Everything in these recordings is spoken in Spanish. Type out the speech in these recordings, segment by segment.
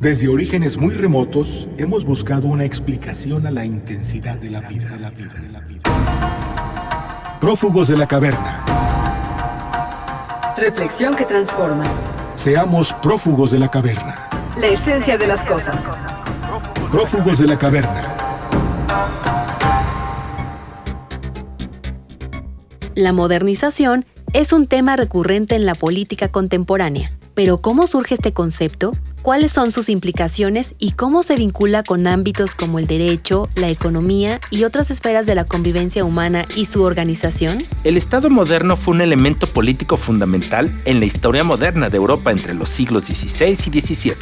Desde orígenes muy remotos hemos buscado una explicación a la intensidad de la vida, de la vida, de la vida. Prófugos de la caverna. Reflexión que transforma. Seamos prófugos de la caverna. La esencia de las cosas. Prófugos de la caverna. La modernización es un tema recurrente en la política contemporánea. Pero ¿cómo surge este concepto? cuáles son sus implicaciones y cómo se vincula con ámbitos como el derecho, la economía y otras esferas de la convivencia humana y su organización? El Estado moderno fue un elemento político fundamental en la historia moderna de Europa entre los siglos XVI y XVII,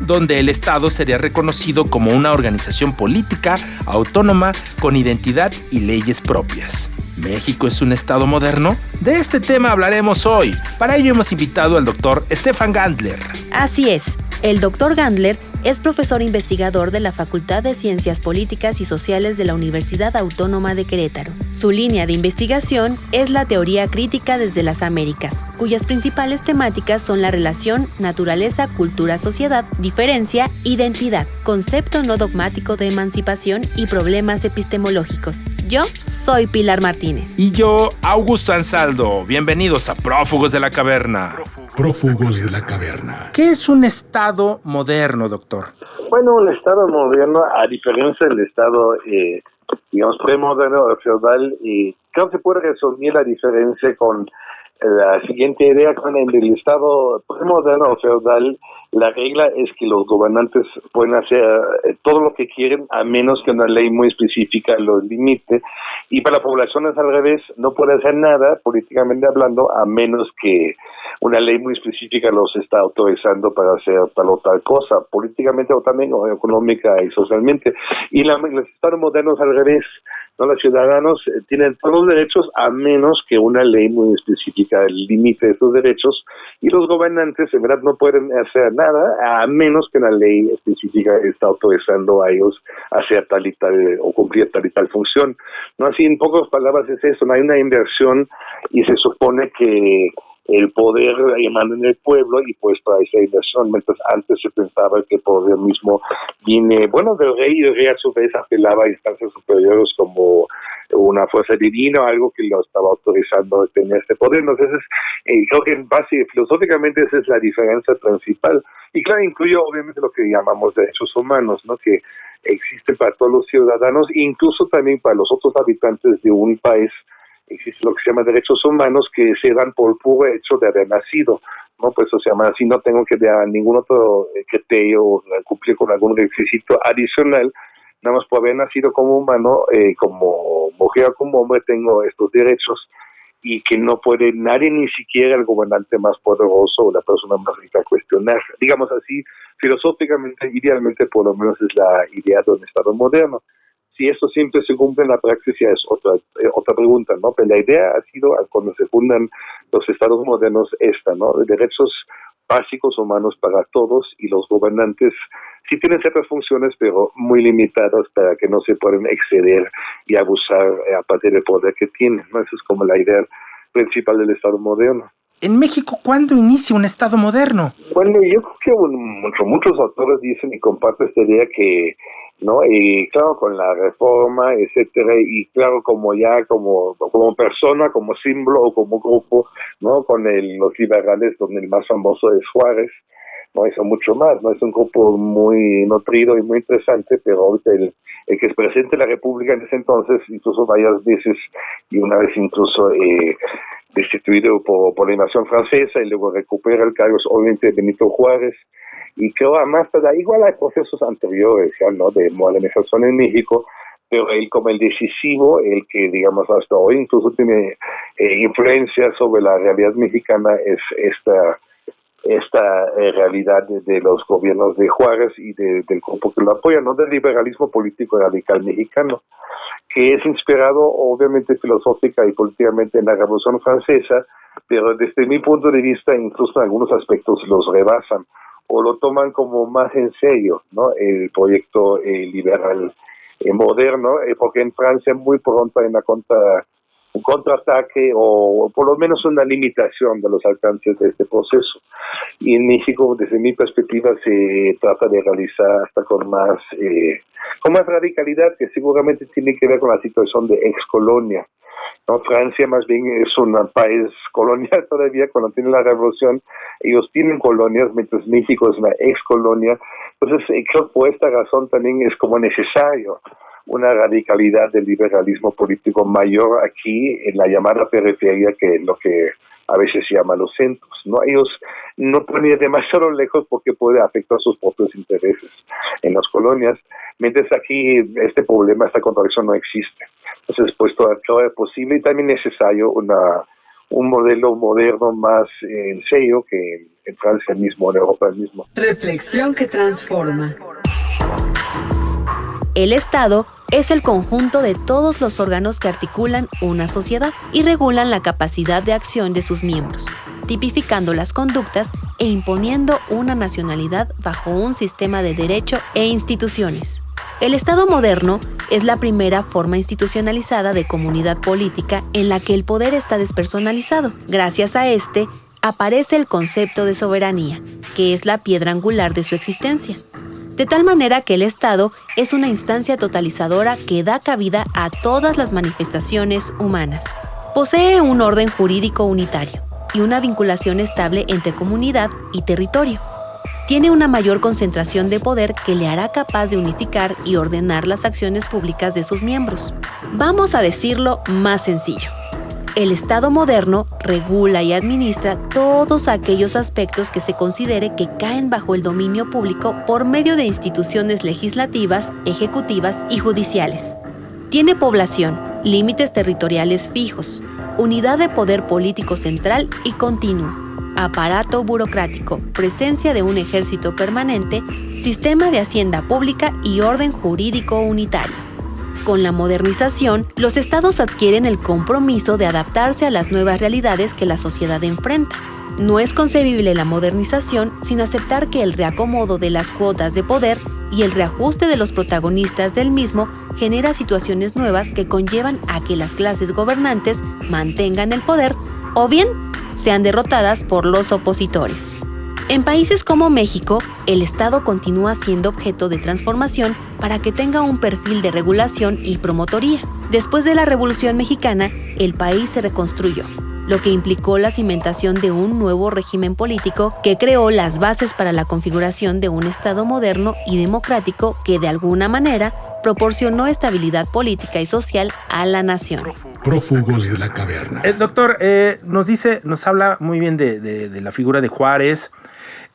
donde el Estado sería reconocido como una organización política autónoma con identidad y leyes propias. ¿México es un Estado moderno? De este tema hablaremos hoy. Para ello hemos invitado al doctor Stefan Gandler. Así es. El doctor Gandler es profesor investigador de la Facultad de Ciencias Políticas y Sociales de la Universidad Autónoma de Querétaro. Su línea de investigación es la teoría crítica desde las Américas, cuyas principales temáticas son la relación naturaleza, cultura, sociedad, diferencia, identidad, concepto no dogmático de emancipación y problemas epistemológicos. Yo soy Pilar Martínez. Y yo, Augusto Ansaldo. Bienvenidos a Prófugos de la Caverna. Prófugos de la Caverna. ¿Qué es un Estado moderno, doctor? Bueno, un Estado moderno, a diferencia del Estado, eh, digamos, premoderno o feudal, y creo que puede resumir la diferencia con la siguiente idea con el Estado premoderno o feudal, la regla es que los gobernantes pueden hacer eh, todo lo que quieren a menos que una ley muy específica los limite y para la población es al revés, no puede hacer nada políticamente hablando a menos que una ley muy específica los está autorizando para hacer tal o tal cosa, políticamente o también económica y socialmente. Y la, los estados modernos al revés, ¿no? Los ciudadanos eh, tienen todos los derechos a menos que una ley muy específica limite esos derechos y los gobernantes en verdad no pueden hacer nada a menos que una ley específica está autorizando a ellos hacer tal y tal o cumplir tal y tal función. No así en pocas palabras es eso, no hay una inversión y se supone que el poder emana en el pueblo y pues para esa inversión, mientras antes se pensaba que el poder mismo viene, bueno, del rey y el rey a su vez apelaba a instancias superiores como una fuerza divina o algo que lo estaba autorizando a tener este poder. Entonces, eh, creo que en base filosóficamente esa es la diferencia principal. Y claro, incluye obviamente lo que llamamos derechos humanos, ¿no? Que existen para todos los ciudadanos, incluso también para los otros habitantes de un país existe lo que se llama derechos humanos que se dan por puro hecho de haber nacido, ¿no? Pues eso se llama así, no tengo que dar ningún otro eh, criterio o cumplir con algún requisito adicional, nada más por haber nacido como humano, eh, como mujer o como hombre, tengo estos derechos y que no puede nadie, ni siquiera el gobernante más poderoso o la persona más rica cuestionar. Digamos así, filosóficamente, idealmente, por lo menos es la idea de un Estado moderno si eso siempre se cumple en la práctica es otra eh, otra pregunta, ¿no? Pero la idea ha sido, cuando se fundan los estados modernos, esta, ¿no? Derechos básicos humanos para todos y los gobernantes sí tienen ciertas funciones, pero muy limitadas para que no se puedan exceder y abusar eh, a partir del poder que tienen, ¿no? Esa es como la idea principal del Estado moderno. En México, ¿cuándo inicia un Estado moderno? Bueno, yo creo que muchos autores dicen y comparto esta idea que ¿no? Y claro, con la reforma, etcétera, y claro, como ya como, como persona, como símbolo o como grupo, ¿no? Con el, los liberales, donde el más famoso es Juárez, ¿no? Eso mucho más, ¿no? Es un grupo muy nutrido y muy interesante, pero ahorita el, que es presidente de la República en ese entonces, incluso varias veces, y una vez incluso eh, destituido por, por la invasión francesa, y luego recupera el cargo, obviamente Benito Juárez, y creo además, igual hay procesos anteriores, ya, ¿no? De modernización en México, pero él como el decisivo, el que digamos hasta hoy incluso tiene eh, influencia sobre la realidad mexicana es esta esta eh, realidad de, los gobiernos de Juárez y del grupo que lo apoya, no del liberalismo político radical mexicano, que es inspirado obviamente filosófica y políticamente en la Revolución Francesa, pero desde mi punto de vista incluso en algunos aspectos los rebasan o lo toman como más en serio, ¿no? El proyecto eh, liberal eh, moderno, eh, porque en Francia muy pronto hay una contra un contraataque o, por lo menos una limitación de los alcances de este proceso. Y en México, desde mi perspectiva, se trata de realizar hasta con más, eh, con más radicalidad, que seguramente tiene que ver con la situación de ex colonia. ¿no? Francia más bien es un país colonial todavía, cuando tiene la revolución, ellos tienen colonias, mientras México es una ex colonia. Entonces, eh, creo que por esta razón también es como necesario una radicalidad del liberalismo político mayor aquí en la llamada periferia que lo que a veces se llama los centros. ¿no? Ellos no pueden ir demasiado lejos porque puede afectar sus propios intereses en las colonias, mientras aquí este problema, esta contradicción no existe. Entonces, pues todo es posible y también necesario una, un modelo moderno más en serio que en Francia mismo, en Europa mismo. Reflexión que transforma. El Estado es el conjunto de todos los órganos que articulan una sociedad y regulan la capacidad de acción de sus miembros, tipificando las conductas e imponiendo una nacionalidad bajo un sistema de derecho e instituciones. El Estado moderno es la primera forma institucionalizada de comunidad política en la que el poder está despersonalizado. Gracias a este, aparece el concepto de soberanía, que es la piedra angular de su existencia de tal manera que el Estado es una instancia totalizadora que da cabida a todas las manifestaciones humanas. Posee un orden jurídico unitario y una vinculación estable entre comunidad y territorio. Tiene una mayor concentración de poder que le hará capaz de unificar y ordenar las acciones públicas de sus miembros. Vamos a decirlo más sencillo. El Estado moderno regula y administra todos aquellos aspectos que se considere que caen bajo el dominio público por medio de instituciones legislativas, ejecutivas y judiciales. Tiene población, límites territoriales fijos, unidad de poder político central y continuo, aparato burocrático, presencia de un ejército permanente, sistema de hacienda pública y orden jurídico unitario. Con la modernización, los estados adquieren el compromiso de adaptarse a las nuevas realidades que la sociedad enfrenta. No es concebible la modernización sin aceptar que el reacomodo de las cuotas de poder y el reajuste de los protagonistas del mismo genera situaciones nuevas que conllevan a que las clases gobernantes mantengan el poder o bien sean derrotadas por los opositores. En países como México, el Estado continúa siendo objeto de transformación para que tenga un perfil de regulación y promotoría. Después de la Revolución Mexicana, el país se reconstruyó, lo que implicó la cimentación de un nuevo régimen político que creó las bases para la configuración de un Estado moderno y democrático que de alguna manera proporcionó estabilidad política y social a la nación. Prófugos de la caverna. El doctor eh, nos dice, nos habla muy bien de la figura de Juárez,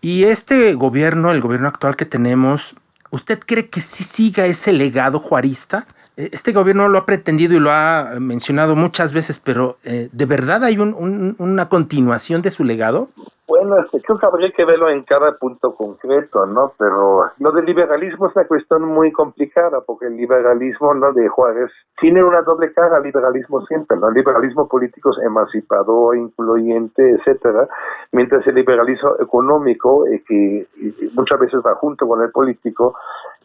y este gobierno, el gobierno actual que tenemos, ¿usted cree que sí siga ese legado juarista? E, este gobierno lo ha pretendido y lo ha mencionado muchas veces, pero eh, ¿de verdad hay una continuación de su legado? Bueno, este, creo que habría que verlo en cada punto concreto, ¿no? Pero lo del liberalismo es una cuestión muy complicada, porque el liberalismo, ¿no? De Juárez tiene una doble cara, liberalismo siempre, ¿no? El liberalismo político es emancipador, incluyente, etcétera, mientras el liberalismo económico, eh, que muchas veces va junto con el político,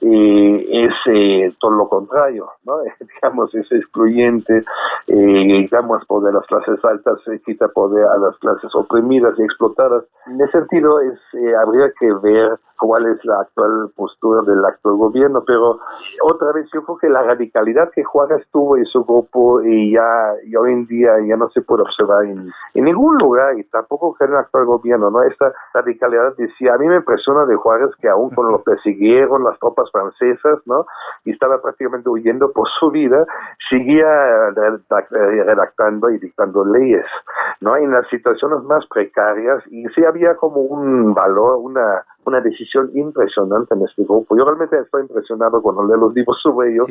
eh, es eh, todo lo contrario, ¿no? digamos, es excluyente, eh, digamos, poder las clases altas se quita poder a las clases oprimidas y explotadas. En ese sentido, es, eh, habría que ver cuál es la actual postura del actual gobierno, pero otra vez yo creo que la radicalidad que Juárez tuvo y su grupo y ya y hoy en día ya no se puede observar en, ningún lugar y tampoco en el actual gobierno, ¿no? Esta radicalidad decía, a mí me impresiona de Juárez que aún cuando lo persiguieron las tropas francesas, ¿no? Y estaba prácticamente huyendo por su vida, seguía redactando y dictando leyes, ¿no? En las situaciones más precarias y sí había como un valor, una una decisión impresionante en este grupo. Yo realmente estoy impresionado cuando leo los libros sobre ellos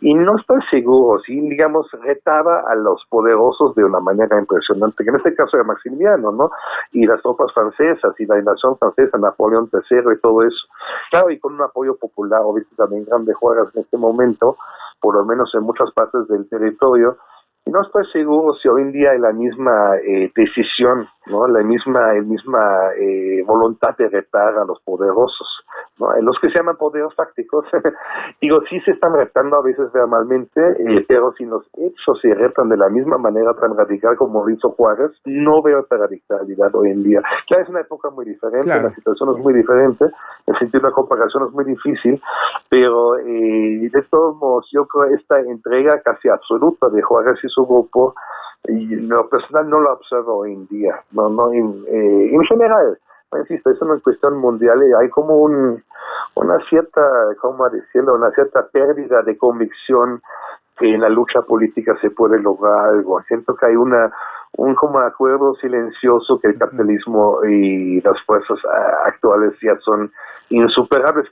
y no estoy seguro si, digamos, retaba a los poderosos de una manera impresionante, que en este caso era Maximiliano, ¿no? Y las tropas francesas y la invasión francesa, Napoleón III y todo eso. Claro, y con un apoyo popular, obviamente también grande Juárez en este momento, por lo menos en muchas partes del territorio, no estoy seguro si hoy en día hay la misma eh, decisión, ¿no? la misma, misma eh, voluntad de retar a los poderosos. ¿No? Los que se llaman poderes fácticos, digo, sí se están retando a veces verbalmente, eh, pero si los hechos se retan de la misma manera tan radical como hizo Juárez, no veo esta radicalidad hoy en día. Ya es una época muy diferente, la situación es muy diferente, el sentido de la comparación es muy difícil, pero eh, de todos modos yo creo esta entrega casi absoluta de Juárez y su grupo, y lo personal no lo observo hoy en día, no, no en, eh, en general insisto, es una cuestión mundial y hay como un, una cierta, ¿cómo decirlo?, una cierta pérdida de convicción que en la lucha política se puede lograr algo. Siento que hay una un como acuerdo silencioso que el capitalismo y las fuerzas ah, actuales ya son insuperables.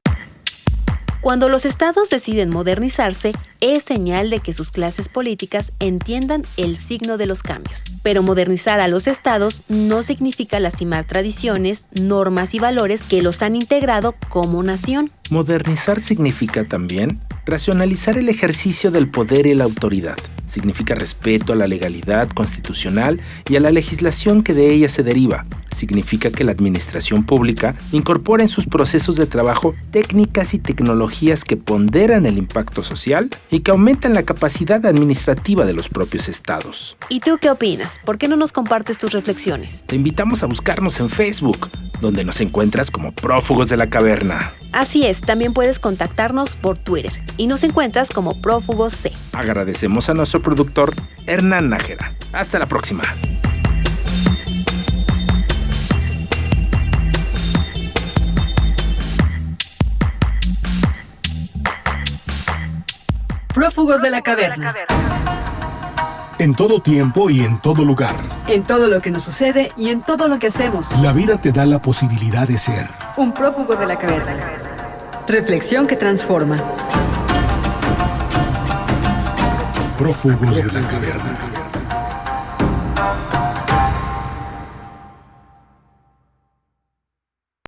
Cuando los estados deciden modernizarse, es señal de que sus clases políticas entiendan el signo de los cambios. Pero modernizar a los estados no significa lastimar tradiciones, normas y valores que los han integrado como nación. Modernizar significa también racionalizar el ejercicio del poder y la autoridad. Significa respeto a la legalidad constitucional y a la legislación que de ella se deriva. Significa que la administración pública incorpora en sus procesos de trabajo técnicas y tecnologías que ponderan el impacto social y que aumentan la capacidad administrativa de los propios estados. ¿Y tú qué opinas? ¿Por qué no nos compartes tus reflexiones? Te invitamos a buscarnos en Facebook, donde nos encuentras como prófugos de la caverna. Así es, también puedes contactarnos por Twitter y nos encuentras como prófugos C. Agradecemos a nuestro productor Hernán Nájera. Hasta la próxima. Prófugos de la caverna. En todo tiempo y en todo lugar. En todo lo que nos sucede y en todo lo que hacemos. La vida te da la posibilidad de ser. Un prófugo de la caverna. Reflexión que transforma. Prófugos de la caverna.